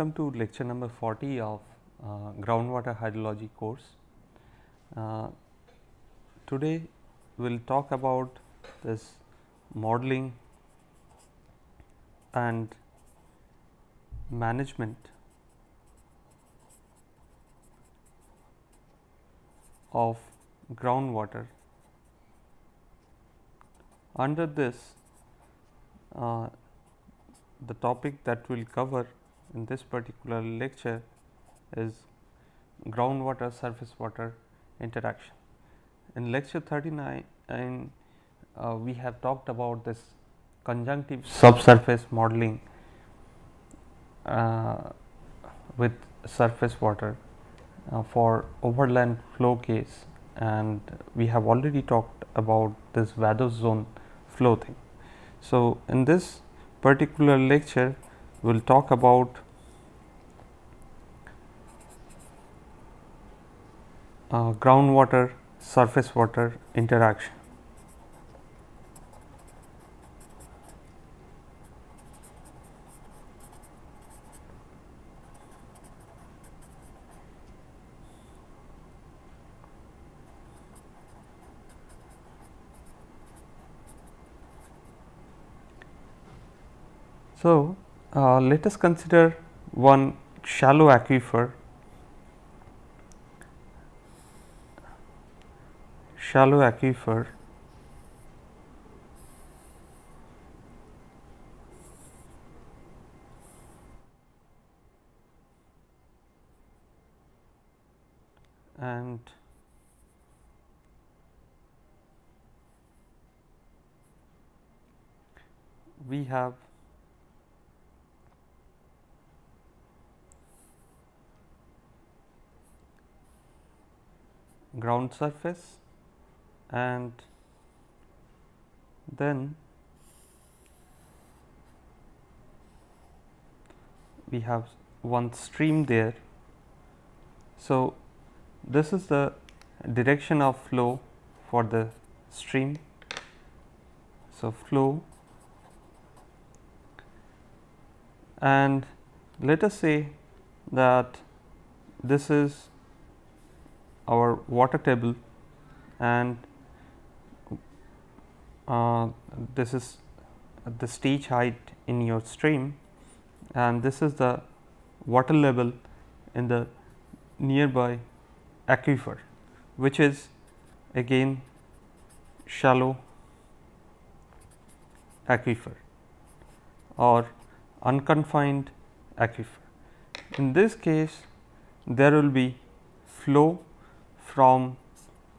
welcome to lecture number 40 of uh, groundwater hydrology course. Uh, today we will talk about this modeling and management of groundwater. Under this uh, the topic that we will cover in this particular lecture is groundwater surface water interaction. In lecture 39 and uh, we have talked about this conjunctive subsurface modeling uh, with surface water uh, for overland flow case and we have already talked about this vadose zone flow thing. So, in this particular lecture we will talk about uh, groundwater surface water interaction. So, uh, let us consider one shallow aquifer. Shallow aquifer and we have ground surface and then we have one stream there. So, this is the direction of flow for the stream. So, flow and let us say that this is our water table and uh, this is the stage height in your stream and this is the water level in the nearby aquifer which is again shallow aquifer or unconfined aquifer. In this case there will be flow from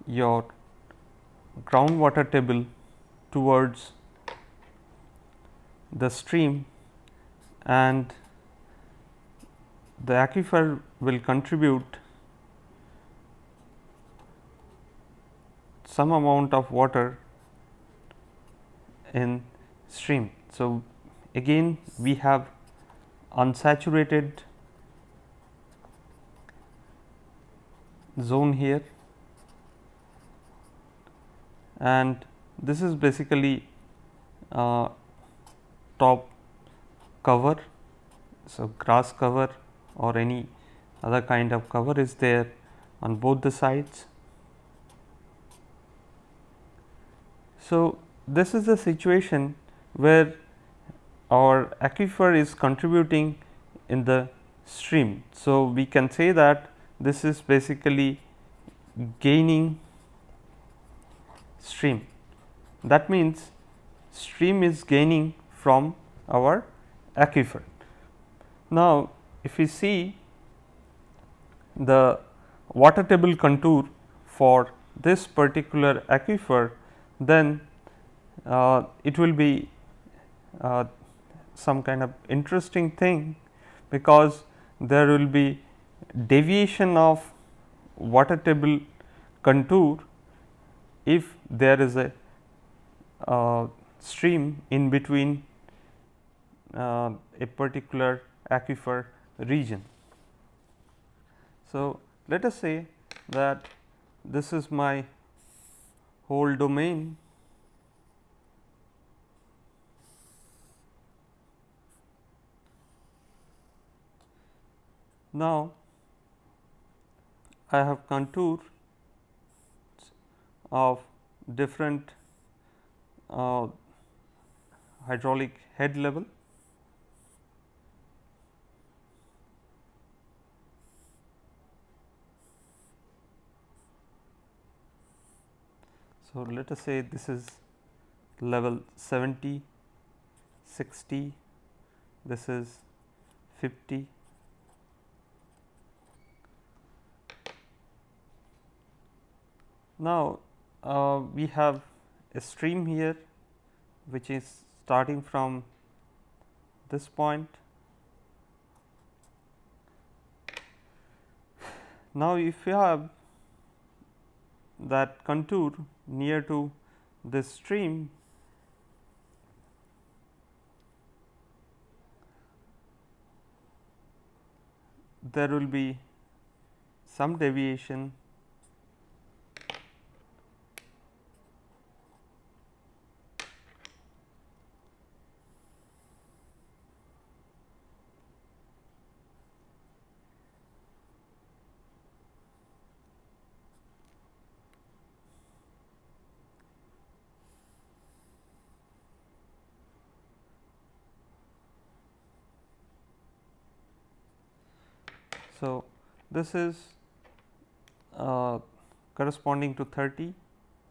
your groundwater table towards the stream and the aquifer will contribute some amount of water in stream. So, again we have unsaturated zone here and this is basically uh, top cover. So, grass cover or any other kind of cover is there on both the sides. So, this is the situation where our aquifer is contributing in the stream. So, we can say that this is basically gaining stream. That means, stream is gaining from our aquifer. Now, if we see the water table contour for this particular aquifer, then uh, it will be uh, some kind of interesting thing, because there will be deviation of water table contour if there is a uh, stream in between uh, a particular aquifer region. So, let us say that this is my whole domain Now, I have contour of different uh, hydraulic head level. So, let us say this is level 70, 60, this is 50. Now, uh, we have a stream here which is starting from this point. Now, if you have that contour near to this stream, there will be some deviation So, this is uh, corresponding to 30,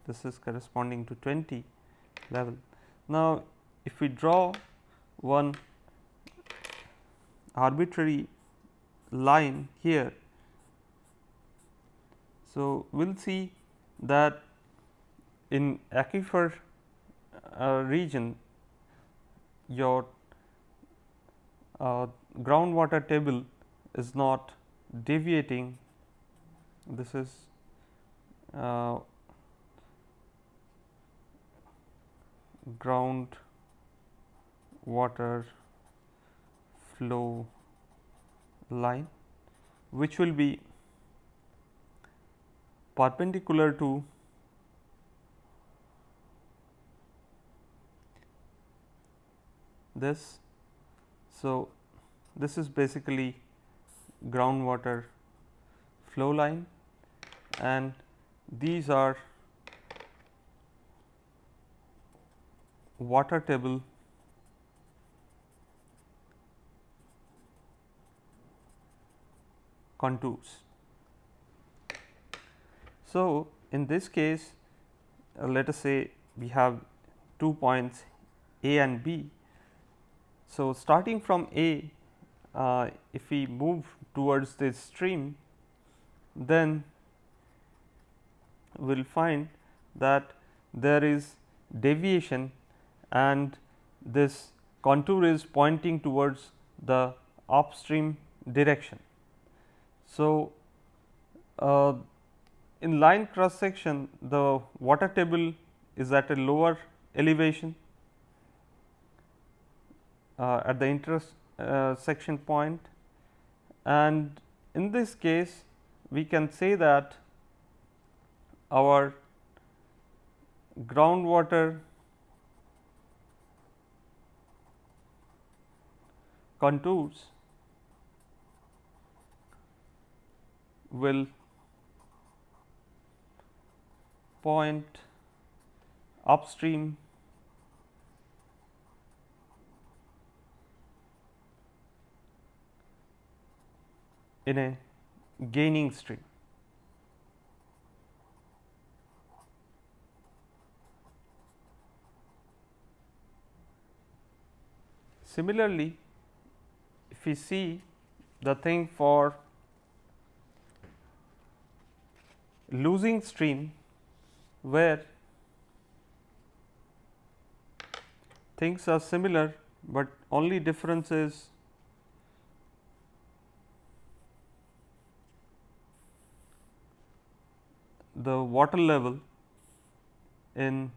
this is corresponding to 20 level. Now, if we draw one arbitrary line here, so we will see that in aquifer uh, region your uh, groundwater table is not deviating this is uh, ground water flow line which will be perpendicular to this. So, this is basically groundwater flow line and these are water table contours. So, in this case uh, let us say we have two points A and B. So, starting from A uh, if we move towards this stream, then we will find that there is deviation and this contour is pointing towards the upstream direction. So, uh, in line cross section the water table is at a lower elevation uh, at the interest uh, point and in this case we can say that our groundwater contours will point upstream in a gaining stream. Similarly, if we see the thing for losing stream where things are similar, but only difference is the water level in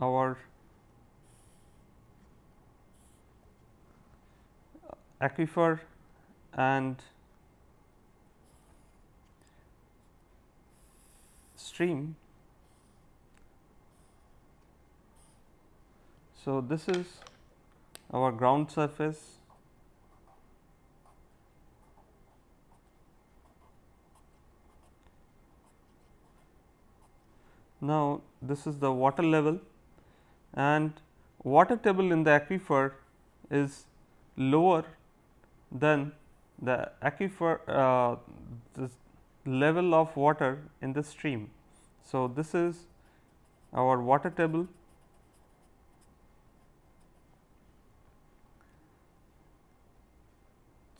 our aquifer and stream. So, this is our ground surface. Now, this is the water level. And water table in the aquifer is lower than the aquifer uh, the level of water in the stream. So, this is our water table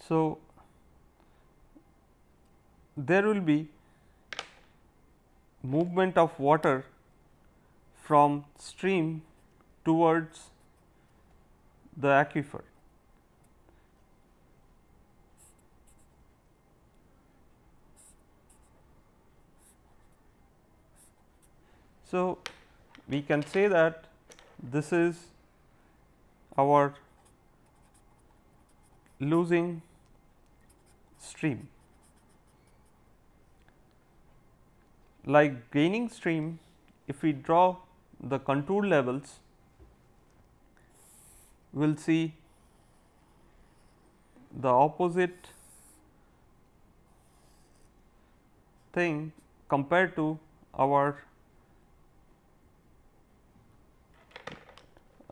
So, there will be movement of water from stream towards the aquifer. So, we can say that this is our losing stream. Like gaining stream, if we draw the contour levels, we will see the opposite thing compared to our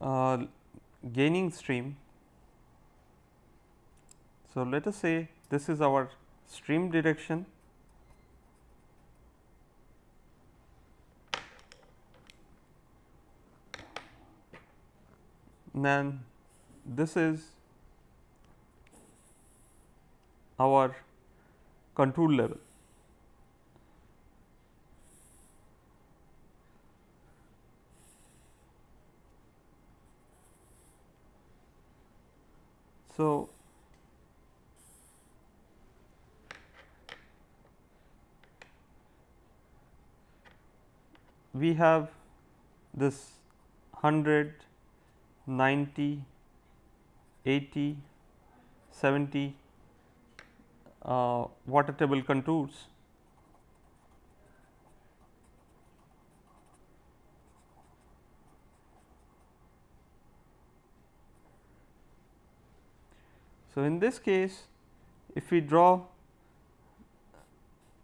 uh, gaining stream. So, let us say this is our stream direction then this is our contour level. So, we have this 100, 90, 80, 70 uh, water table contours. So, in this case if we draw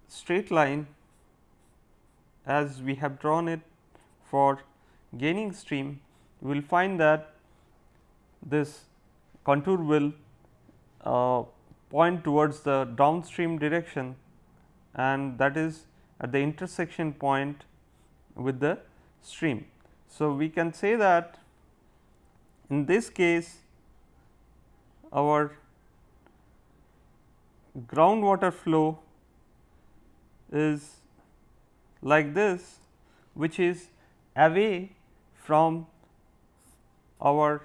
straight line as we have drawn it for gaining stream, we will find that this contour will uh, point towards the downstream direction and that is at the intersection point with the stream. So, we can say that in this case our groundwater flow is like this which is away from our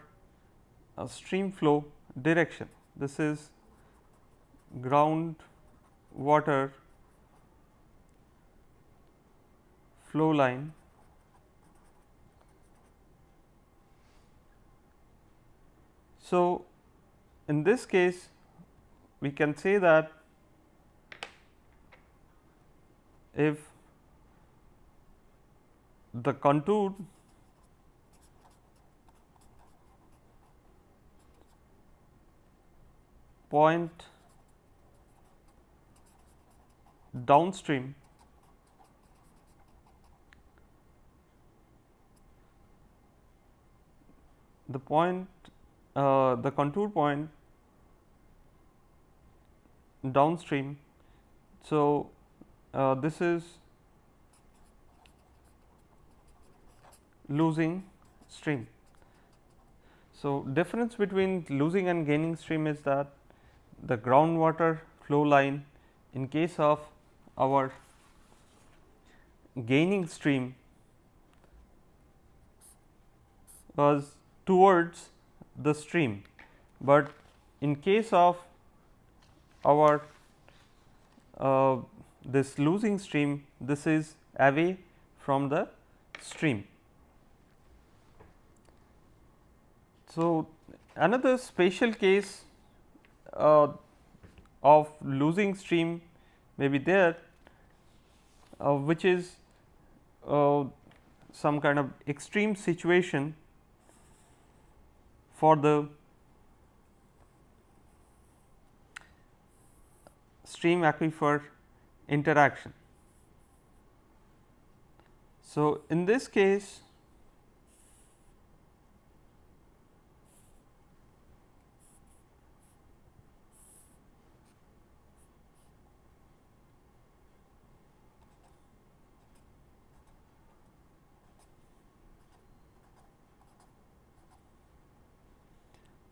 uh, stream flow direction. This is ground water flow line So, in this case we can say that if the contour point downstream the point uh, the contour point downstream. So, uh, this is losing stream. So, difference between losing and gaining stream is that the groundwater flow line in case of our gaining stream was towards the stream, but in case of our uh, this losing stream this is away from the stream. So, another special case uh, of losing stream may be there uh, which is uh, some kind of extreme situation for the stream aquifer interaction. So, in this case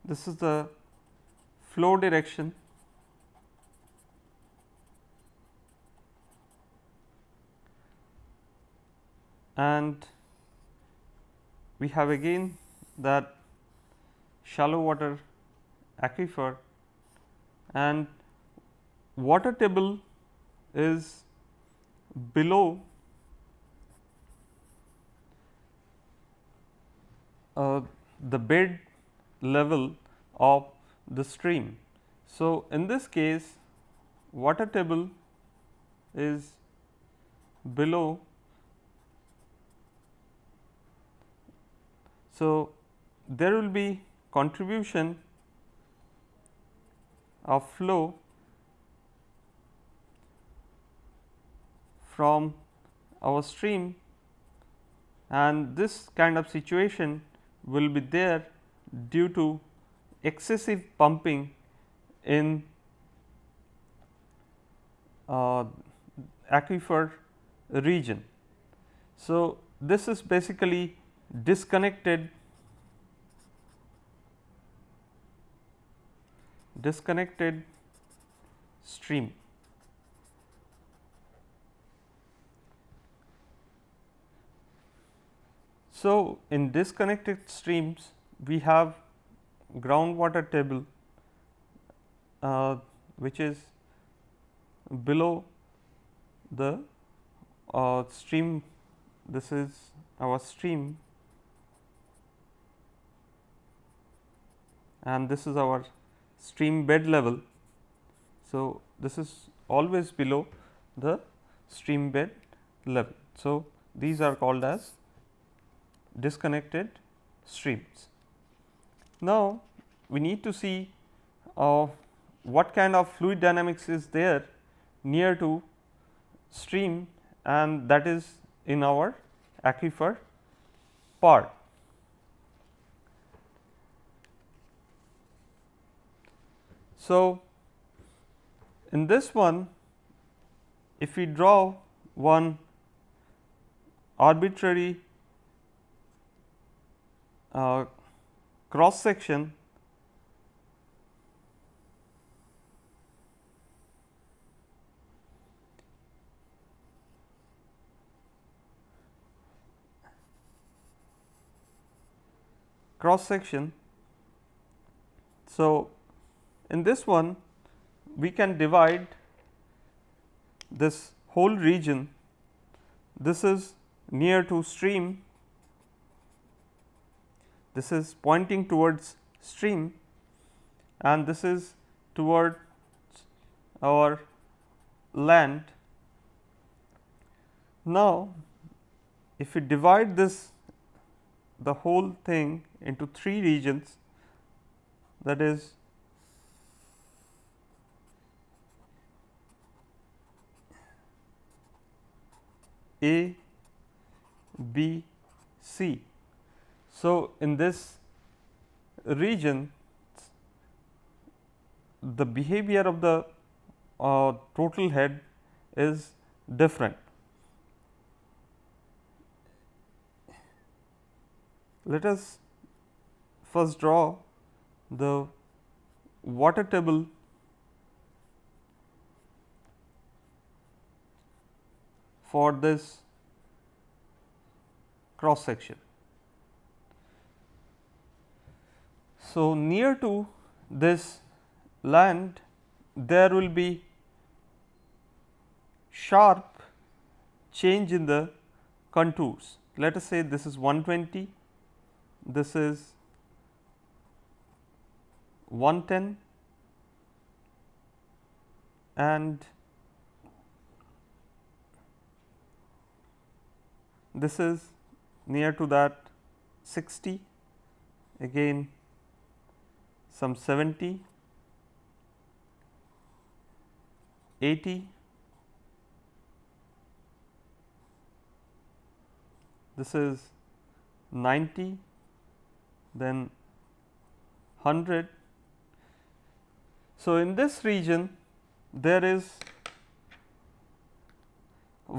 this is the flow direction. And we have again that shallow water aquifer. And water table is below uh, the bed level of the stream. So, in this case water table is below So, there will be contribution of flow from our stream and this kind of situation will be there due to excessive pumping in uh, aquifer region. So, this is basically disconnected disconnected stream. So, in disconnected streams we have groundwater table uh, which is below the uh, stream this is our stream and this is our stream bed level. So, this is always below the stream bed level. So, these are called as disconnected streams. Now, we need to see uh, what kind of fluid dynamics is there near to stream and that is in our aquifer part. So, in this one if we draw one arbitrary uh, cross section. Cross section. So, in this one we can divide this whole region. This is near to stream this is pointing towards stream and this is towards our land. Now, if we divide this the whole thing into three regions that is A, B, C. So, in this region the behavior of the uh, total head is different. Let us first draw the water table for this cross section. So, near to this land there will be sharp change in the contours. Let us say this is 120, this is 110 and this is near to that 60 again some 70, 80, this is 90, then 100. So, in this region there is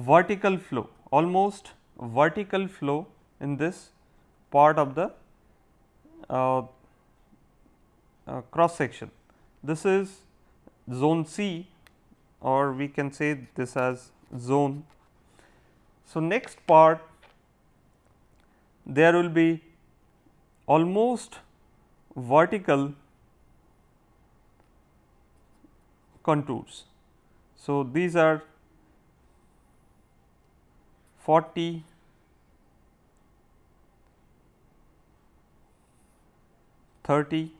vertical flow almost vertical flow in this part of the uh, uh, cross section. This is zone C or we can say this as zone. So, next part there will be almost vertical contours. So, these are 40, Thirty,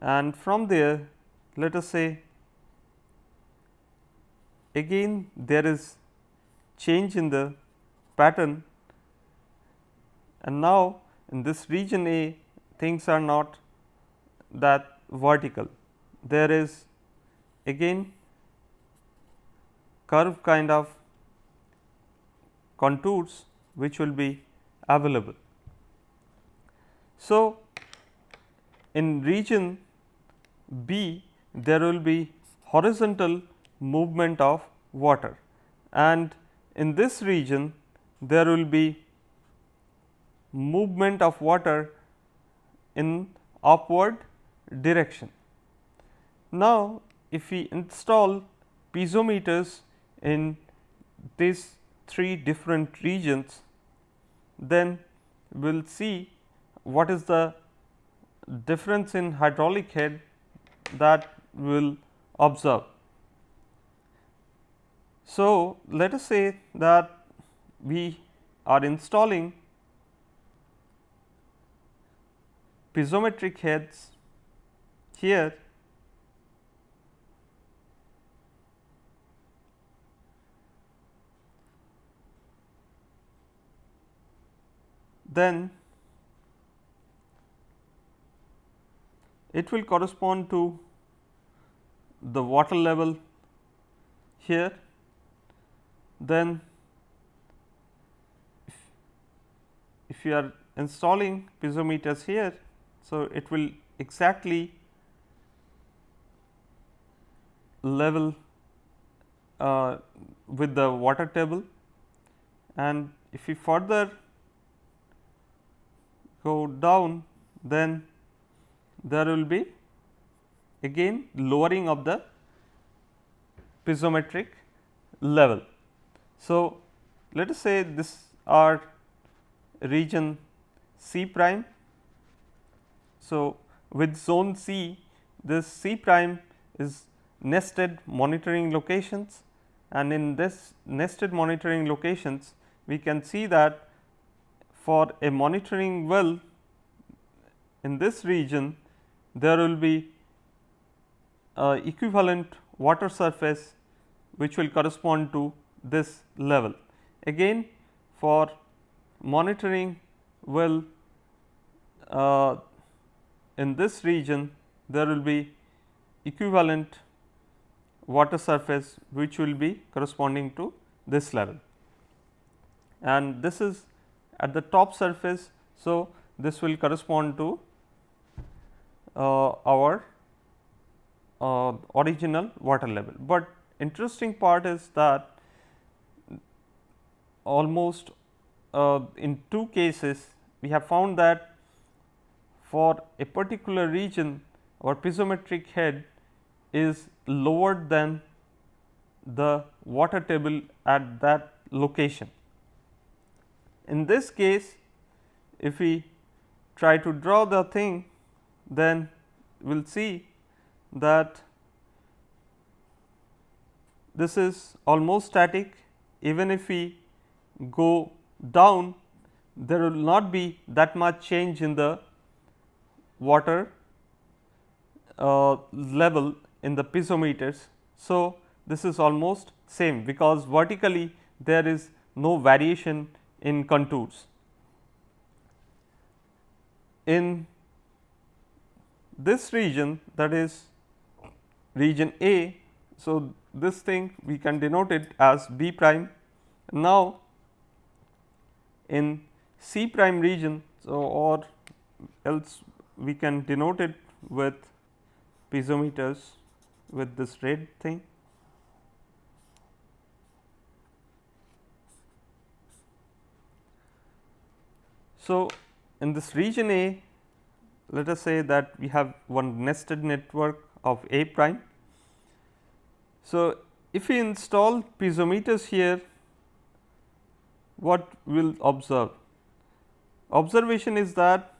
and from there let us say again there is change in the pattern and now in this region A things are not that vertical. There is again curve kind of contours which will be available. So, in region B there will be horizontal movement of water and in this region there will be movement of water in upward direction. Now, if we install piezometers in these three different regions, then we will see what is the difference in hydraulic head that we will observe. So, let us say that we are installing piezometric heads here then it will correspond to the water level here then if, if you are installing piezometers here. So, it will exactly level uh, with the water table and if we further go down then there will be again lowering of the piezometric level. So, let us say this are region C prime. So, with zone C this C prime is nested monitoring locations and in this nested monitoring locations we can see that for a monitoring well in this region there will be equivalent water surface which will correspond to this level. Again for monitoring well uh, in this region there will be equivalent water surface which will be corresponding to this level and this is at the top surface. So, this will correspond to our uh, original water level, but interesting part is that almost uh, in two cases we have found that for a particular region our piezometric head is lower than the water table at that location. In this case if we try to draw the thing then we will see that this is almost static even if we go down there will not be that much change in the water uh, level in the piezometers. So, this is almost same because vertically there is no variation in contours. in this region that is region A. So, this thing we can denote it as B prime. Now, in C prime region so or else we can denote it with piezometers with this red thing. So, in this region A let us say that we have one nested network of A prime. So, if we install piezometers here what we will observe? Observation is that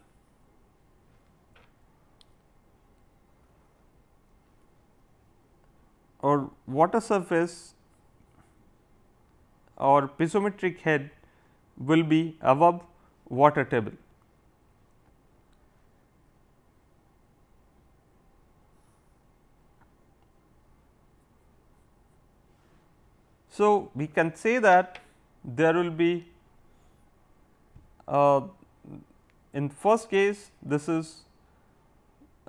or water surface or piezometric head will be above water table. So, we can say that there will be uh, in first case this is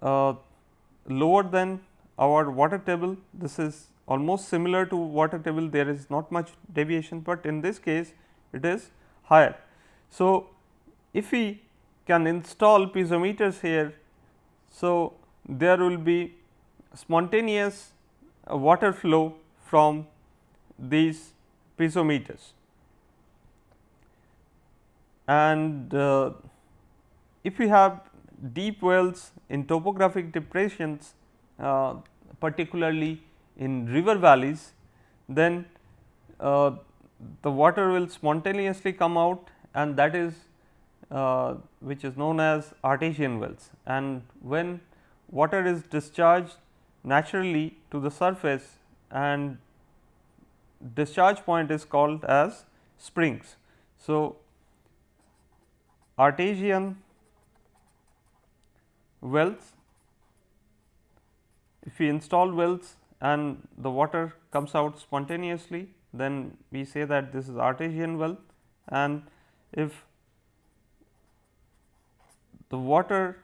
uh, lower than our water table this is almost similar to water table there is not much deviation, but in this case it is higher. So, if we can install piezometers here, so there will be spontaneous uh, water flow from these piezometers. And uh, if we have deep wells in topographic depressions, uh, particularly in river valleys, then uh, the water will spontaneously come out and that is uh, which is known as artesian wells. And when water is discharged naturally to the surface and discharge point is called as springs. So, artesian wells if we install wells and the water comes out spontaneously then we say that this is artesian well and if the water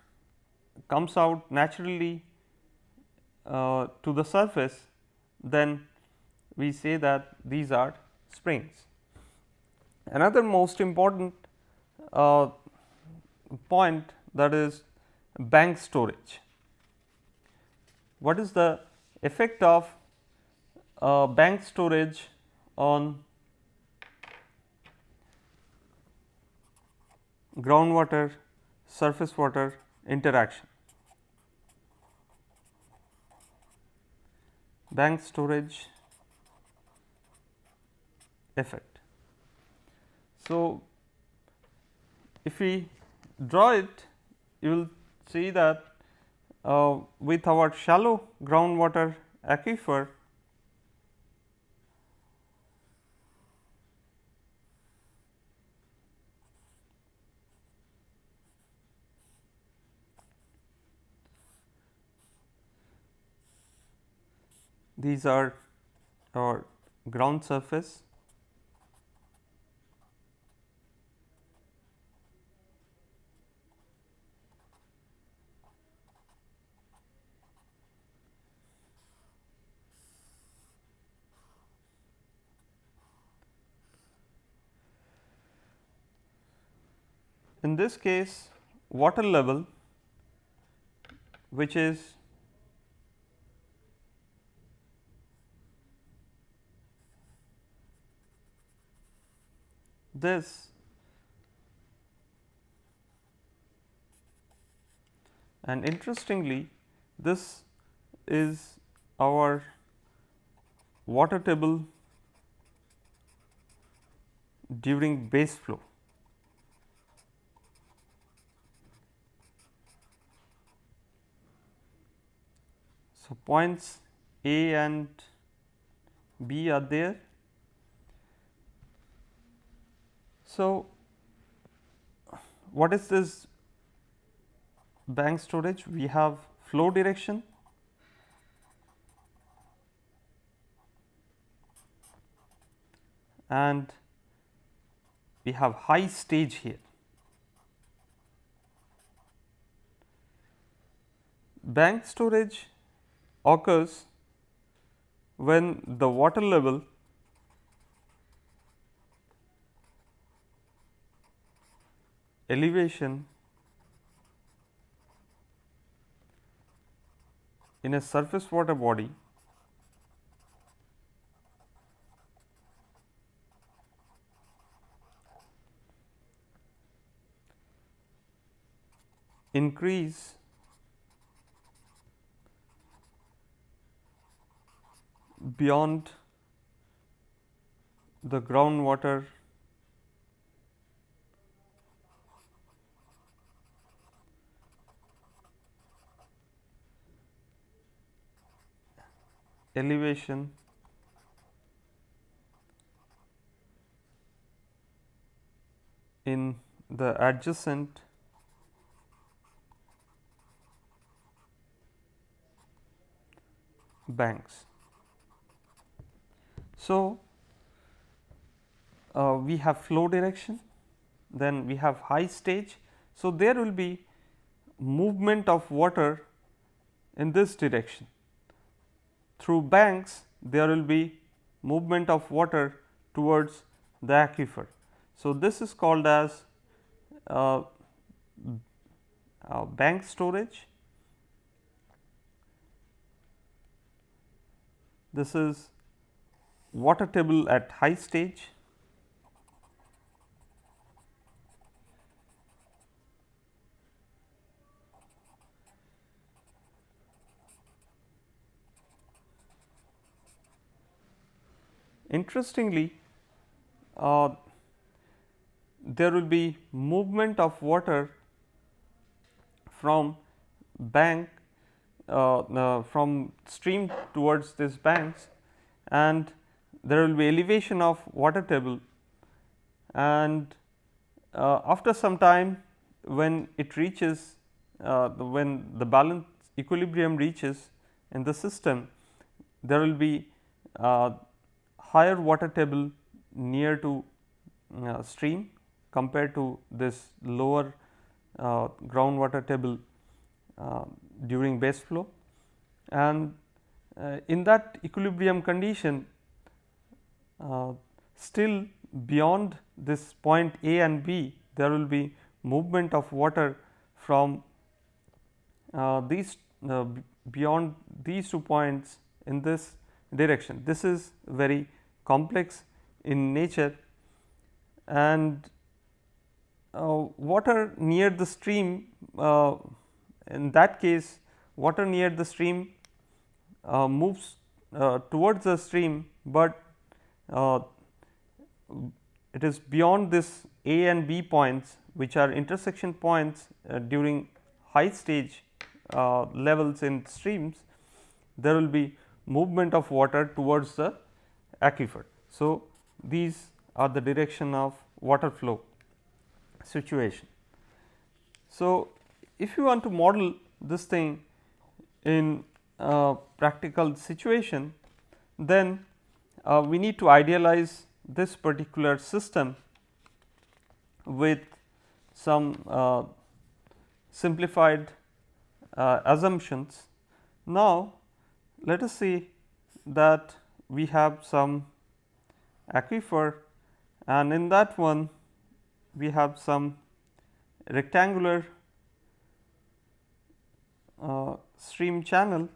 comes out naturally uh, to the surface then we say that these are springs. Another most important uh, point that is bank storage. What is the effect of uh, bank storage on groundwater surface water interaction? Bank storage effect. So, if we draw it you will see that uh, with our shallow groundwater aquifer these are our ground surface in this case water level which is this and interestingly this is our water table during base flow. So, points A and B are there. So, what is this bank storage? We have flow direction and we have high stage here. bank storage occurs when the water level elevation in a surface water body increase beyond the groundwater elevation in the adjacent banks. So, uh, we have flow direction, then we have high stage. So, there will be movement of water in this direction. Through banks there will be movement of water towards the aquifer. So, this is called as uh, uh, bank storage this is water table at high stage. Interestingly, uh, there will be movement of water from bank uh, uh, from stream towards these banks and there will be elevation of water table. And uh, after some time when it reaches uh, when the balance equilibrium reaches in the system there will be uh, higher water table near to uh, stream compared to this lower groundwater table during base flow. And uh, in that equilibrium condition uh, still beyond this point A and B there will be movement of water from uh, these uh, beyond these two points in this direction. This is very complex in nature and uh, water near the stream uh, in that case water near the stream uh, moves uh, towards the stream, but uh, it is beyond this A and B points which are intersection points uh, during high stage uh, levels in streams there will be movement of water towards the aquifer. So, these are the direction of water flow situation. So, if you want to model this thing in a practical situation, then uh, we need to idealize this particular system with some uh, simplified uh, assumptions. Now, let us see that we have some aquifer and in that one we have some rectangular uh, stream channel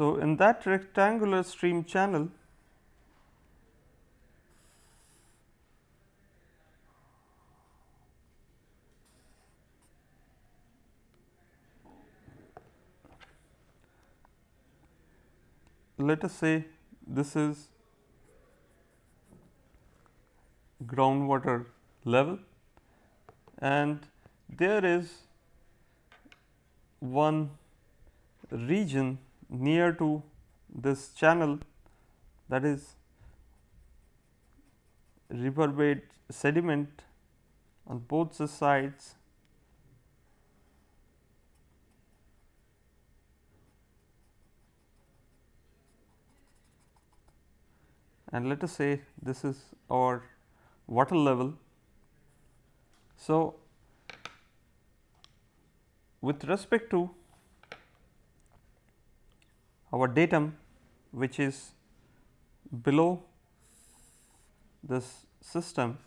So, in that rectangular stream channel let us say this is groundwater level and there is one region near to this channel that is river bed sediment on both the sides and let us say this is our water level. So, with respect to our datum which is below this system,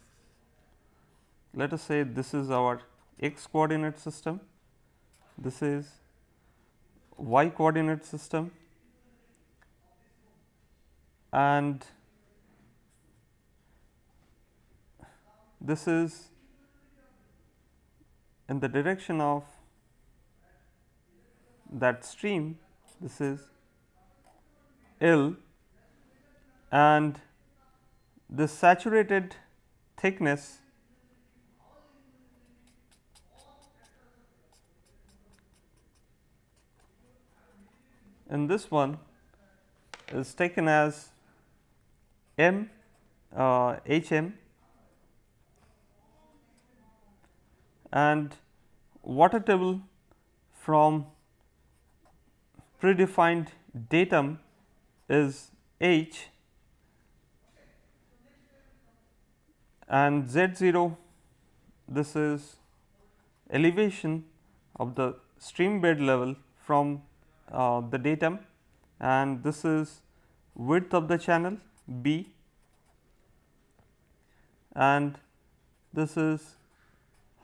let us say this is our x coordinate system, this is y coordinate system. And this is in the direction of that stream. This is L and the saturated thickness in this one is taken as m uh, h m. And water table from predefined datum is H and Z 0 this is elevation of the stream bed level from uh, the datum and this is width of the channel B. And this is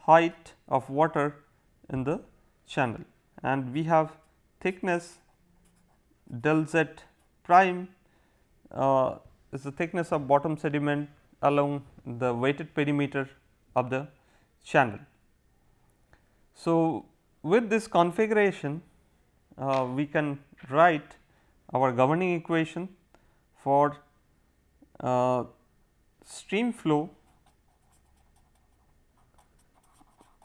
height of water in the channel. And we have thickness del z prime uh, is the thickness of bottom sediment along the wetted perimeter of the channel. So, with this configuration uh, we can write our governing equation for uh, stream flow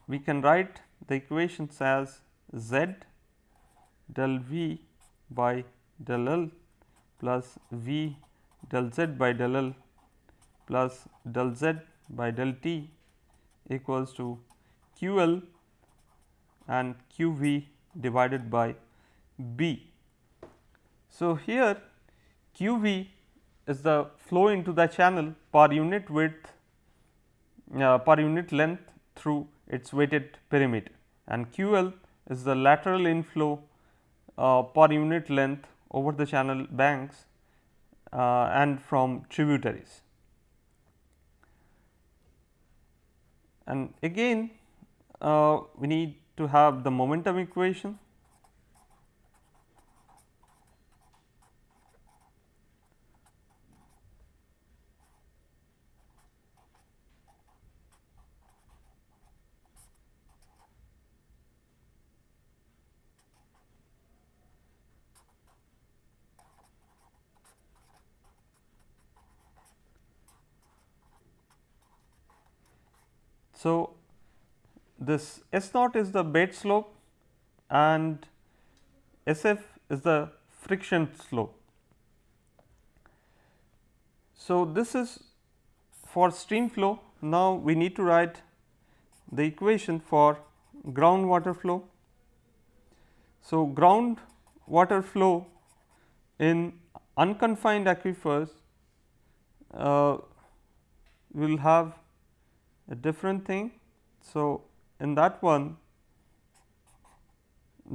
we can write the equations as z del v by del l plus v del z by del l plus del z by del t equals to q l and q v divided by b. So, here q v is the flow into the channel per unit width uh, per unit length through its wetted perimeter and QL is the lateral inflow uh, per unit length over the channel banks uh, and from tributaries. And again uh, we need to have the momentum equation So, this S naught is the bed slope and S f is the friction slope. So, this is for stream flow. Now, we need to write the equation for groundwater flow. So, ground water flow in unconfined aquifers uh, will have a different thing. So, in that one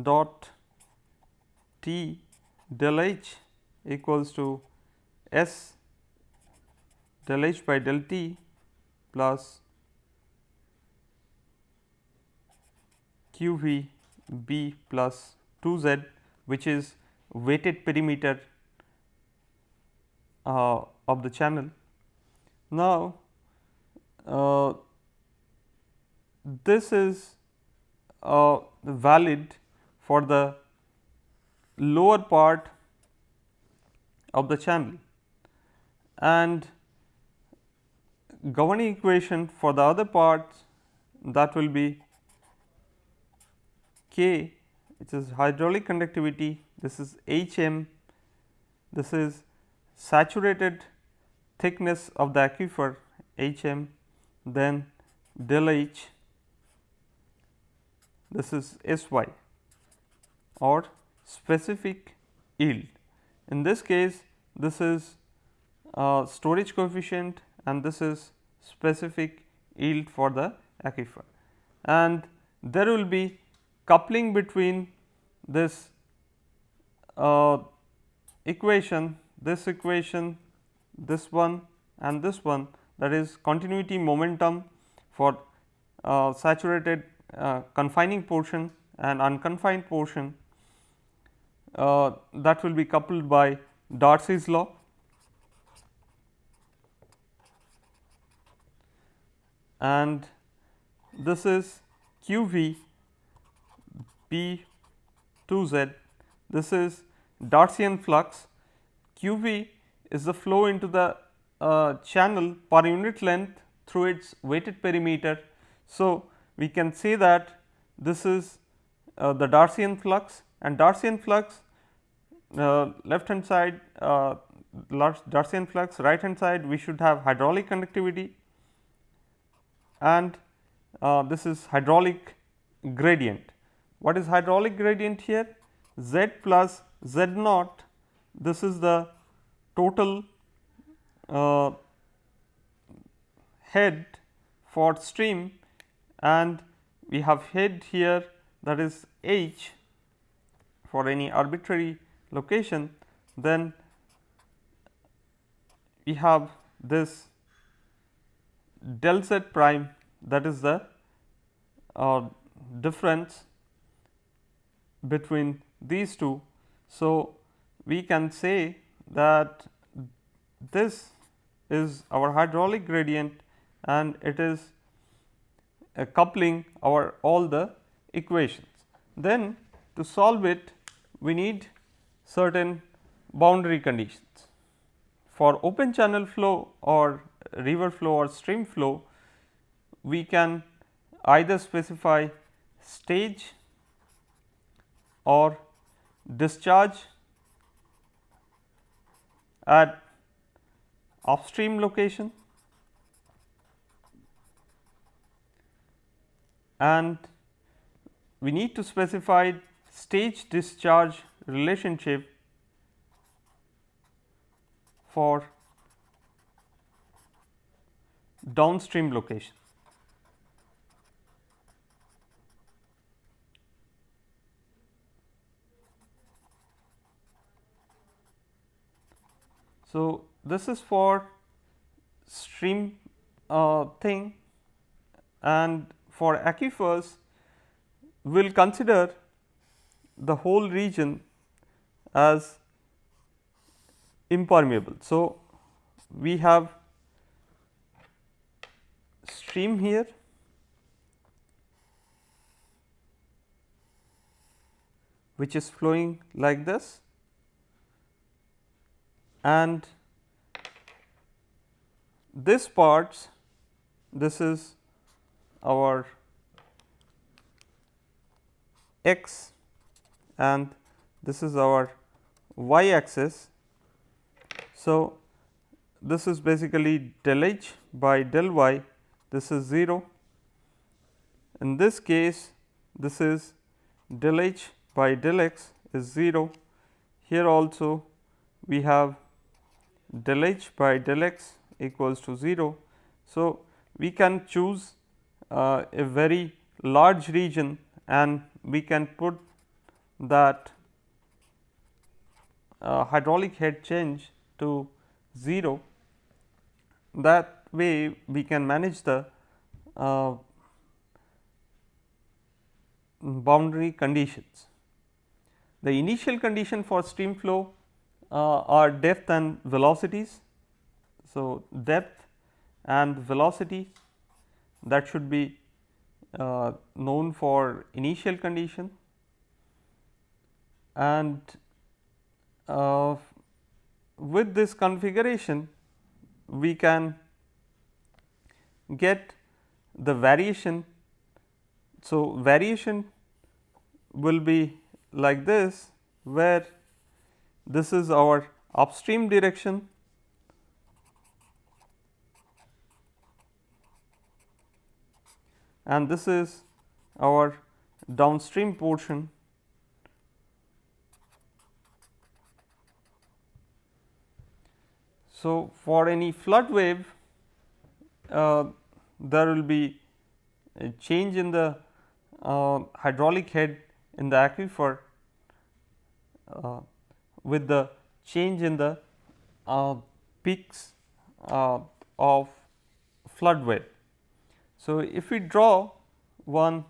dot T del H equals to S del H by del T plus Q V B plus 2 Z which is wetted perimeter uh, of the channel. Now, uh, this is uh, valid for the lower part of the channel. And governing equation for the other parts that will be K which is hydraulic conductivity, this is H m, this is saturated thickness of the aquifer H m then del H this is S y or specific yield. In this case this is uh, storage coefficient and this is specific yield for the aquifer and there will be coupling between this uh, equation, this equation, this one and this one that is continuity momentum for uh, saturated uh, confining portion and unconfined portion uh, that will be coupled by Darcy's law. And this is q v p 2 z, this is Darcian flux, q v is the flow into the uh, channel per unit length through its wetted perimeter. So, we can say that this is uh, the Darcian flux and Darcian flux uh, left hand side uh, Darcian flux right hand side we should have hydraulic conductivity and uh, this is hydraulic gradient. What is hydraulic gradient here? Z plus Z naught this is the total uh, head for stream and we have head here that is h for any arbitrary location then we have this del z prime that is the uh, difference between these two. So, we can say that this is our hydraulic gradient and it is a coupling our all the equations. Then to solve it we need certain boundary conditions. For open channel flow or river flow or stream flow we can either specify stage or discharge at upstream location and we need to specify stage discharge relationship for downstream location. So, this is for stream uh, thing. And for aquifers we will consider the whole region as impermeable. So, we have stream here. Which is flowing like this. And this parts this is our x and this is our y axis. So, this is basically del h by del y this is 0. In this case this is del h by del x is 0. Here also we have del h by del x equals to 0. So, we can choose uh, a very large region and we can put that uh, hydraulic head change to 0 that way we can manage the uh, boundary conditions. The initial condition for stream flow uh, are depth and velocities. So, depth and velocity that should be uh, known for initial condition and uh, with this configuration we can get the variation. So, variation will be like this where this is our upstream direction and this is our downstream portion So, for any flood wave uh, there will be a change in the uh, hydraulic head in the aquifer uh, with the change in the uh, peaks uh, of flood wave. So, if we draw one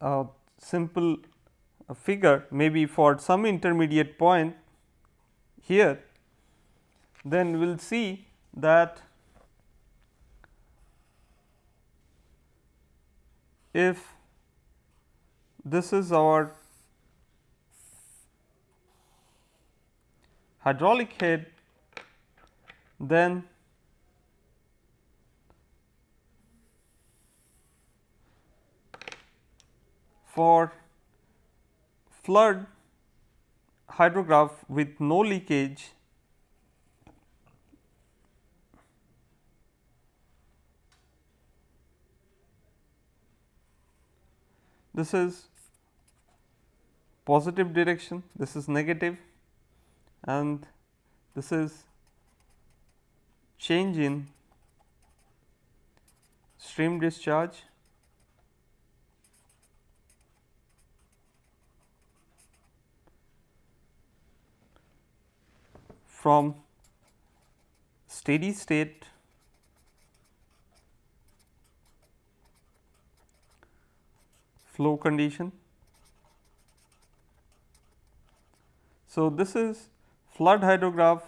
uh, simple figure maybe for some intermediate point here, then we will see that if this is our hydraulic head, then for flood hydrograph with no leakage. This is positive direction, this is negative and this is change in stream discharge from steady state flow condition. So, this is flood hydrograph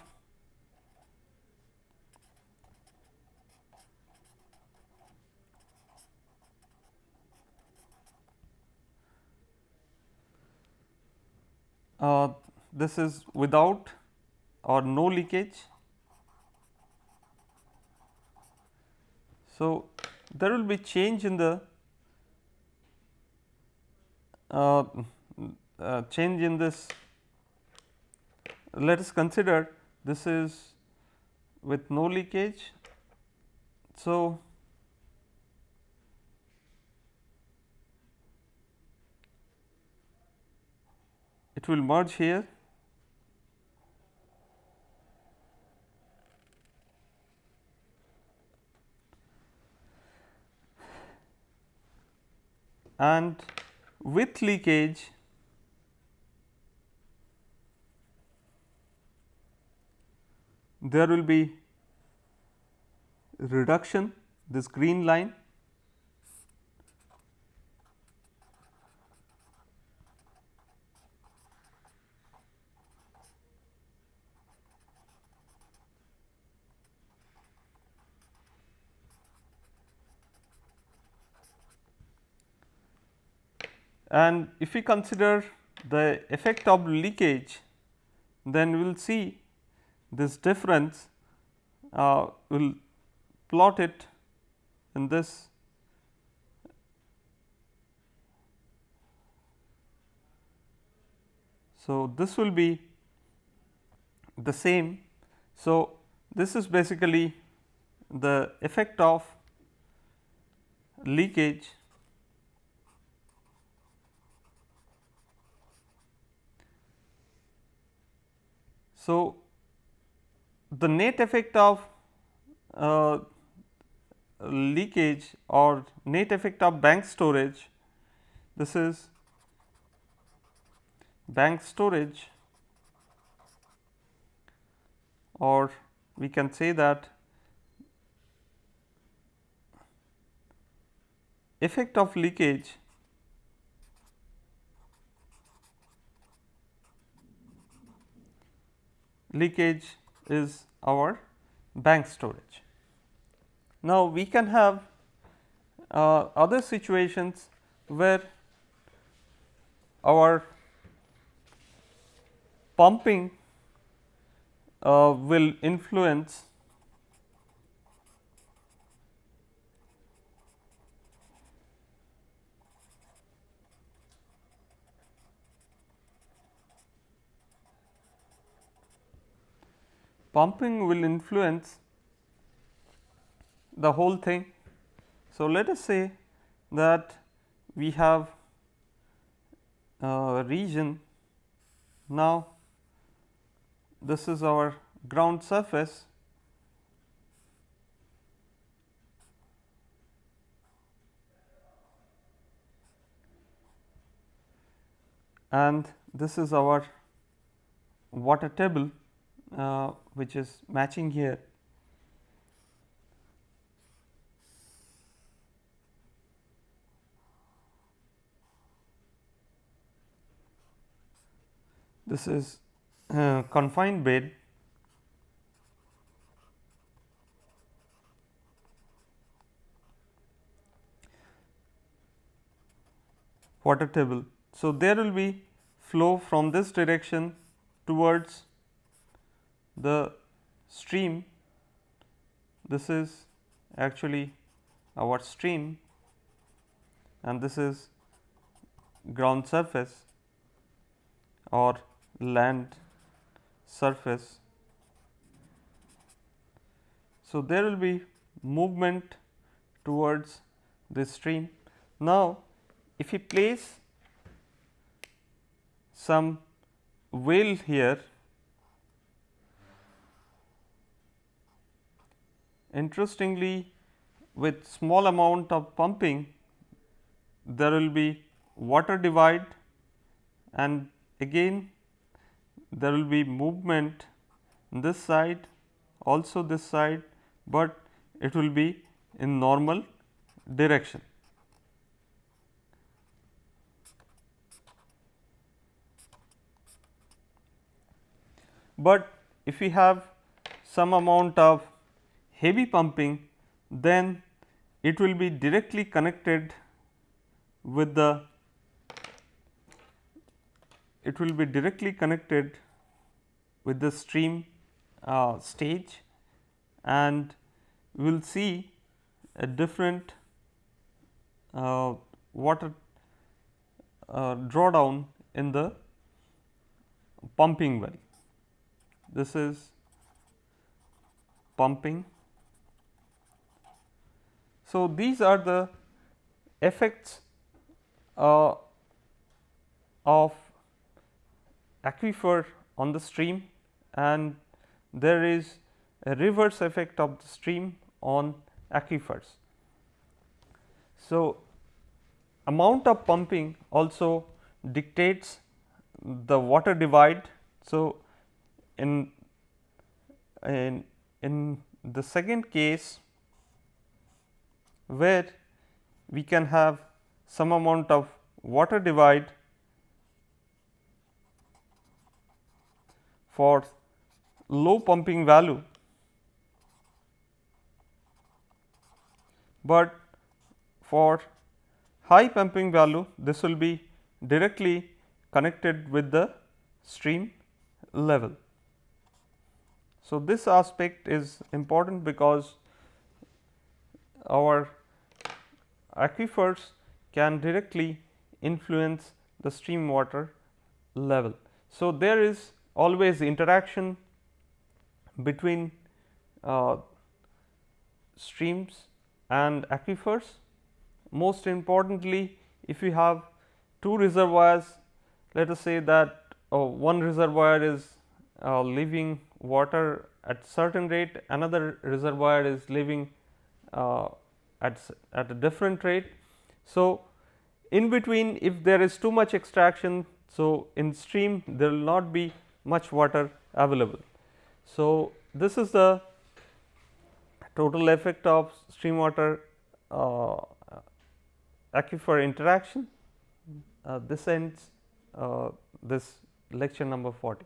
uh, this is without or no leakage. So, there will be change in the uh, uh, change in this let us consider this is with no leakage. So, it will merge here and with leakage there will be reduction this green line And if we consider the effect of leakage, then we will see this difference, uh, we will plot it in this So, this will be the same. So, this is basically the effect of leakage So, the net effect of uh, leakage or net effect of bank storage, this is bank storage or we can say that effect of leakage leakage is our bank storage. Now, we can have uh, other situations where our pumping uh, will influence pumping will influence the whole thing. So, let us say that we have a region. Now this is our ground surface. And this is our water table uh, which is matching here. This is uh, confined bed water table. So, there will be flow from this direction towards the stream. This is actually our stream and this is ground surface or land surface. So, there will be movement towards this stream. Now, if we place some well here, interestingly with small amount of pumping there will be water divide and again there will be movement this side also this side, but it will be in normal direction. But if we have some amount of heavy pumping, then it will be directly connected with the it will be directly connected with the stream uh, stage and we will see a different uh, water uh, drawdown in the pumping well. This is pumping. So, these are the effects uh, of aquifer on the stream and there is a reverse effect of the stream on aquifers. So, amount of pumping also dictates the water divide. So, in in in the second case where we can have some amount of water divide for low pumping value, but for high pumping value this will be directly connected with the stream level. So, this aspect is important because our aquifers can directly influence the stream water level. So, there is always interaction between uh, streams and aquifers. Most importantly, if you have two reservoirs, let us say that uh, one reservoir is uh, leaving water at certain rate, another reservoir is leaving uh, at, at a different rate. So, in between if there is too much extraction, so in stream there will not be much water available. So, this is the total effect of stream water uh, aquifer interaction. Uh, this ends uh, this lecture number 40.